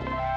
Bye.